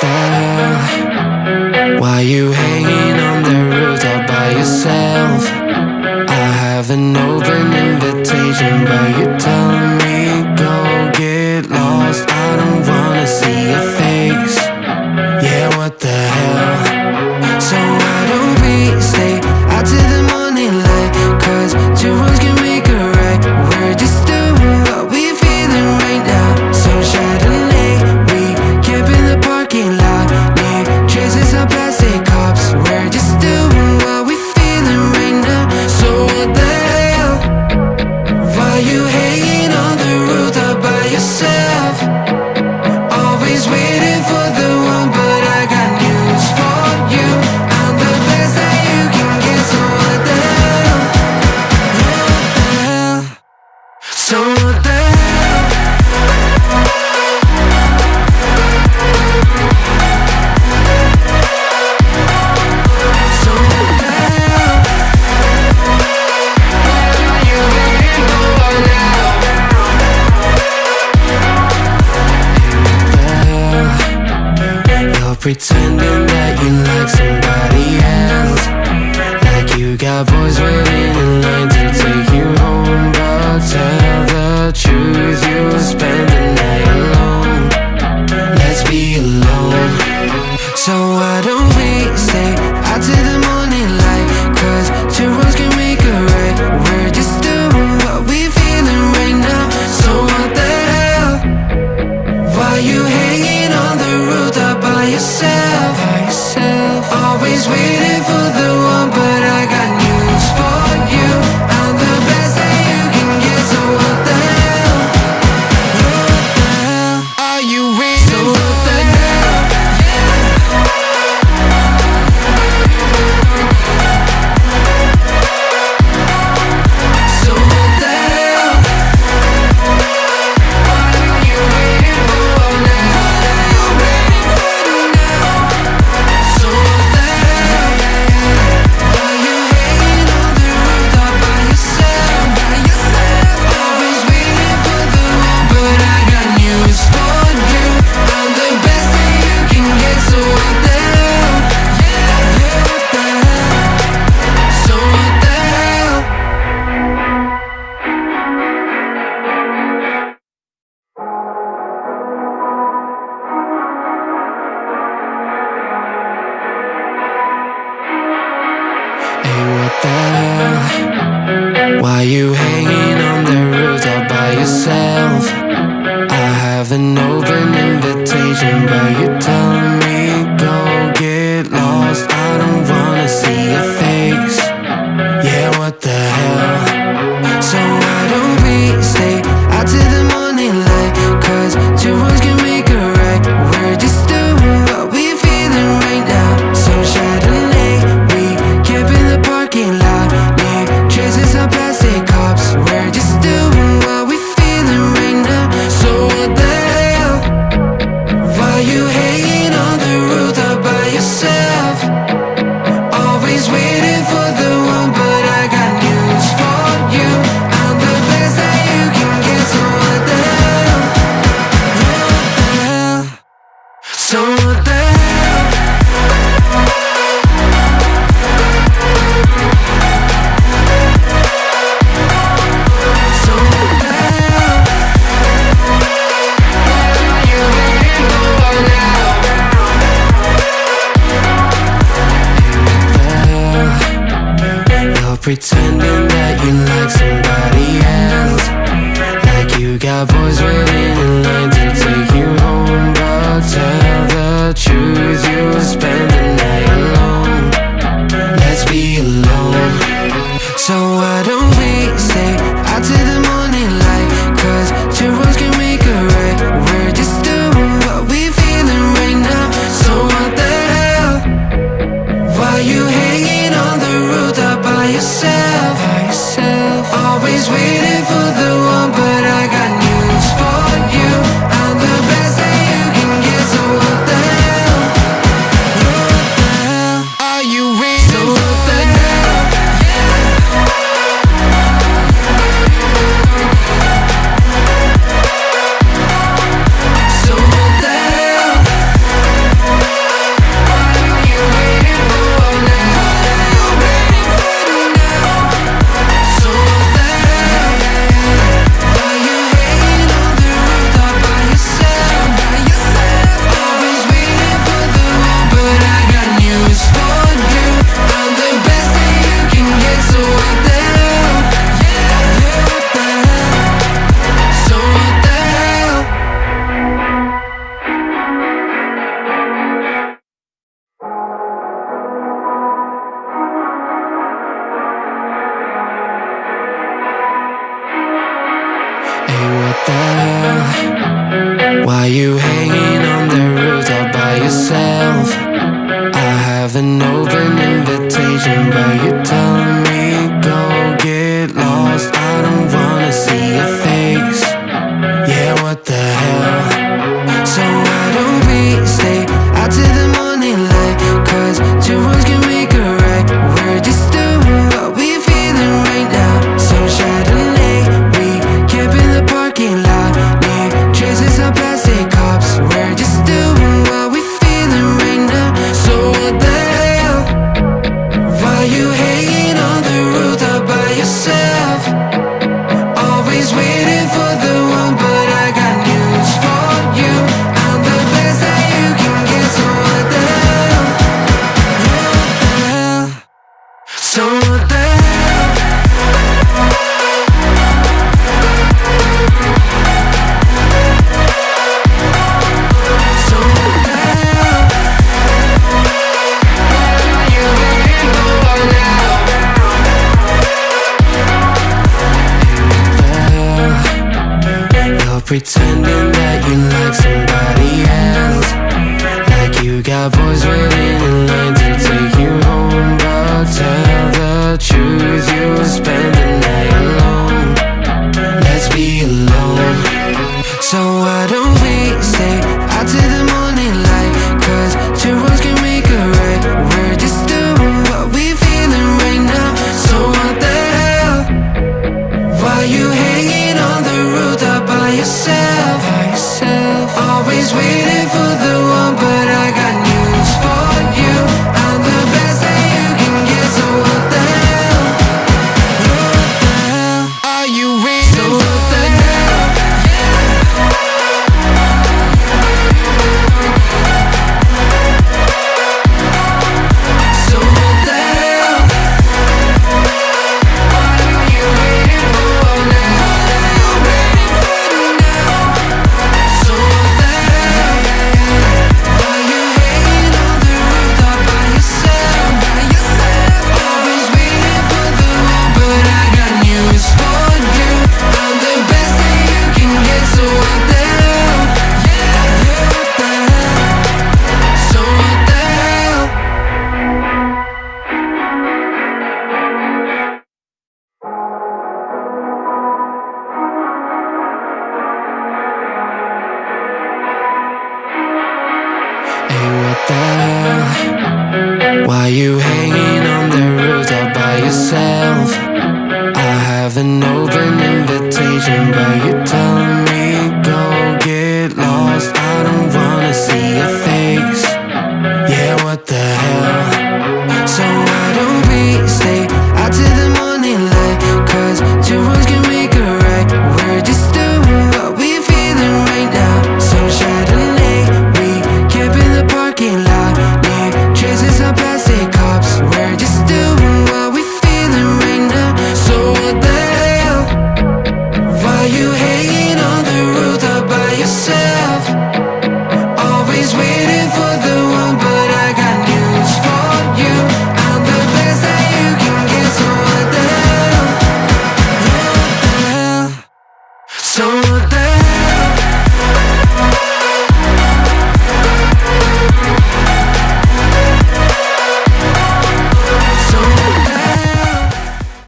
the hell? Why you hanging on the roof all by yourself? I have an open invitation, but you're telling me go get lost. pretending that you like somebody else. Like you got boys waiting in line to take you home But tell the truth, you spend the night alone. Let's be alone. So why don't we stay out to the morning light? Cause two wrongs can make a right. We're just doing what we feeling right now. So what the hell? Why you hate yourself, always with what the hell? Why you hanging on the roof all by yourself? I have an open invitation, but Pretending that you like somebody. always with you. hate